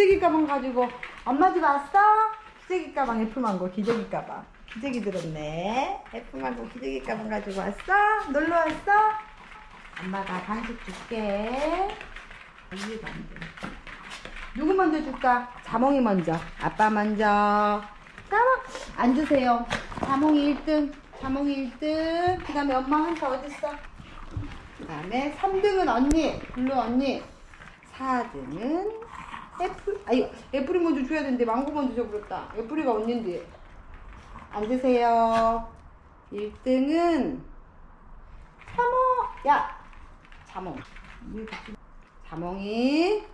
기저귀 가방 가지고 엄마 집 왔어? 기저귀 가방 애플망고 기저귀 가방 기저귀 들었네 애플망고 기저귀 가방 가지고 왔어? 놀러 왔어? 엄마가 간식 줄게 안 돼. 누구 먼저 줄까? 자몽이 먼저 아빠 먼저 자몽 앉으세요 자몽이 1등 자몽이 1등 그 다음에 엄마 한타 어딨어? 그 다음에 3등은 언니 블루 언니 4등은 애플 아유 애플이 먼저 줘야 되는데 망고 먼저 줘버렸다. 애플이가 언니인데. 앉으세요. 1등은 자몽 야 자몽 자몽이.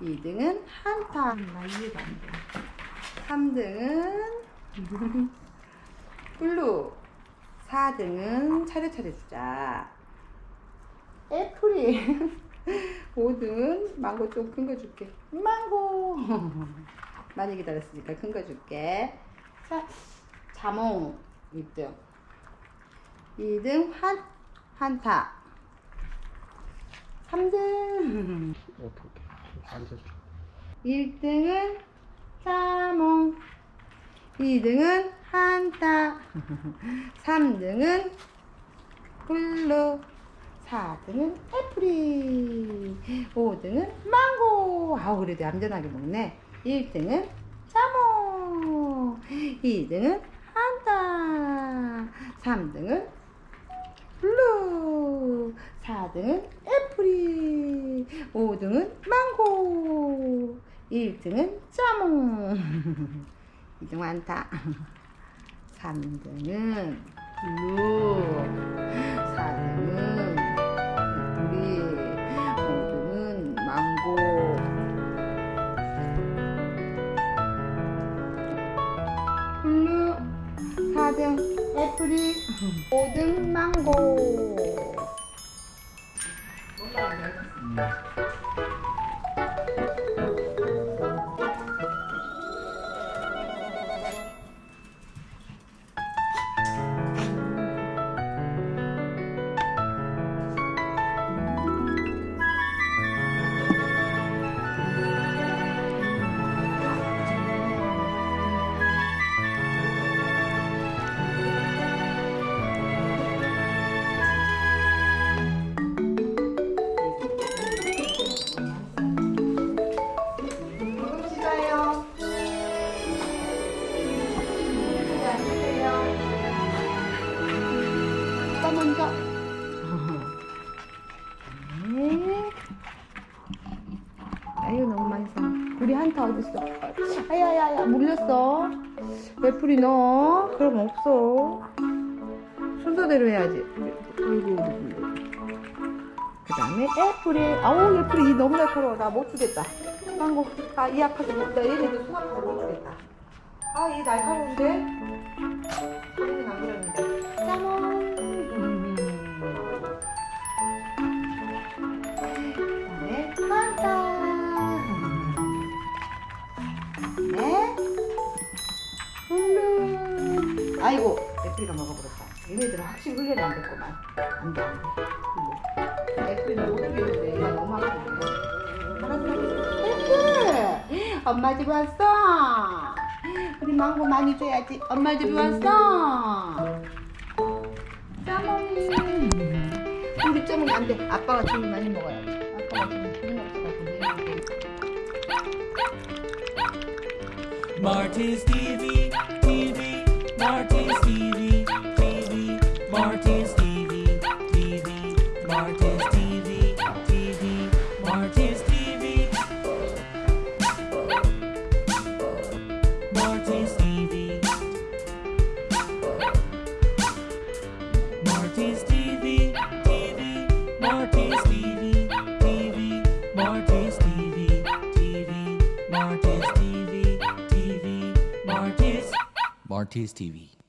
2등은 한타. 나 이해가 안돼. 3등은 블루. 4등은 차례차례 주자. 애플이 5등은 망고 좀 큰 거 줄게. 망고. 많이 기다렸으니까 큰 거 줄게. 자 자몽 1등. 2등 한 한타. 3등. 어떻게 앉아줘 1등은 자몽. 2등은 한타. 3등은 블루 4등은 애플이 5등은 망고. 아우 그래도 얌전하게 먹네. 1등은 자몽. 2등은 한타 3등은 블루. 4등은 애플이 5등은 망고. 1등은 자몽. 2등 한타 3등은 블루. 4등은 4등 애플이 5등 망고 아유 너무 사. 우리 한타 어딨어? 아야야야 물렸어. 애플이 너? 그럼 없어. 순서대로 해야지. 아이고. 그 다음에 애플이 아우 애플이 너무 날카로워 나 못 주겠다 망고 아이 아파서 못, 나 얘네들 손 아파서 못 주겠다 아이 날카로운데 안 그러는데 짜몽 음. 그 다음에 한타 아이고 애플이가 먹어버렸다. 얘네들은 확실히 훈련이 안 됐구만. 안돼 못 얘가 너무 아픈데 애플! 엄마 집 왔어. 우리 망고 많이 줘야지. 엄마 집 왔어. 짜몽이 우리 짜몽이 안돼. 아빠가 좀 많이 먹어야지. 아빠가 지금 기분 없어가지고 Marty's TV, TV, Martin's TV, TV, Martin's TV, TV, Martin's TV, TV, Martin's TV. Martin's TV. Martin's TV, TV, Martin's TV. RTS TV.